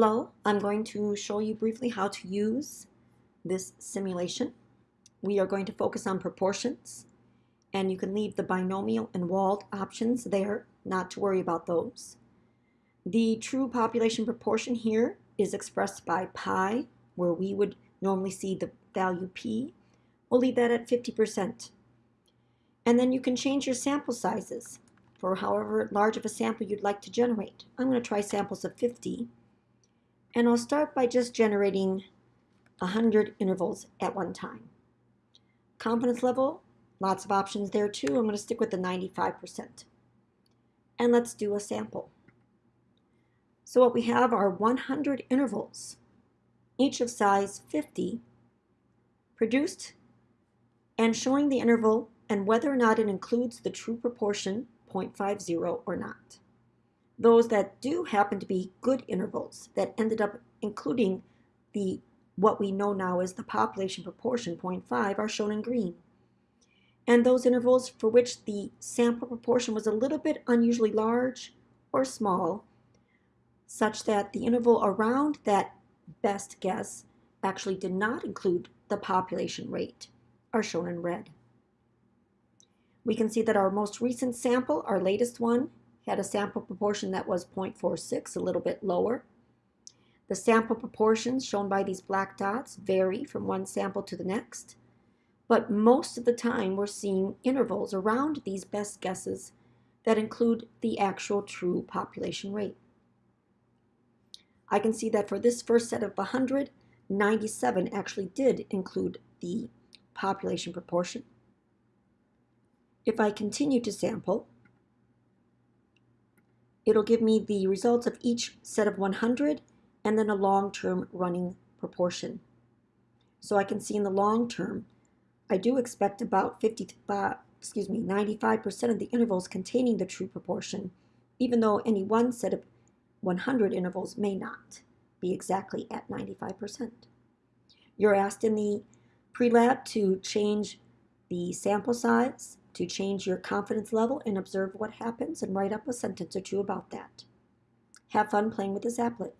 Hello, I'm going to show you briefly how to use this simulation. We are going to focus on proportions and you can leave the binomial and Wald options there, not to worry about those. The true population proportion here is expressed by pi, where we would normally see the value p. We'll leave that at 50%. And then you can change your sample sizes for however large of a sample you'd like to generate. I'm going to try samples of 50. And I'll start by just generating 100 intervals at one time. Confidence level, lots of options there too. I'm going to stick with the 95%. And let's do a sample. So what we have are 100 intervals, each of size 50, produced and showing the interval and whether or not it includes the true proportion 0.50 or not. Those that do happen to be good intervals that ended up including the what we know now as the population proportion 0.5 are shown in green. And those intervals for which the sample proportion was a little bit unusually large or small, such that the interval around that best guess actually did not include the population rate, are shown in red. We can see that our most recent sample, our latest one, had a sample proportion that was 0.46, a little bit lower. The sample proportions shown by these black dots vary from one sample to the next, but most of the time we're seeing intervals around these best guesses that include the actual true population rate. I can see that for this first set of 100, 97 actually did include the population proportion. If I continue to sample, it'll give me the results of each set of 100 and then a long-term running proportion. So I can see in the long term, I do expect about 55, uh, excuse me, 95% of the intervals containing the true proportion, even though any one set of 100 intervals may not be exactly at 95%. You're asked in the pre-lab to change the sample size, to change your confidence level and observe what happens and write up a sentence or two about that. Have fun playing with this applet.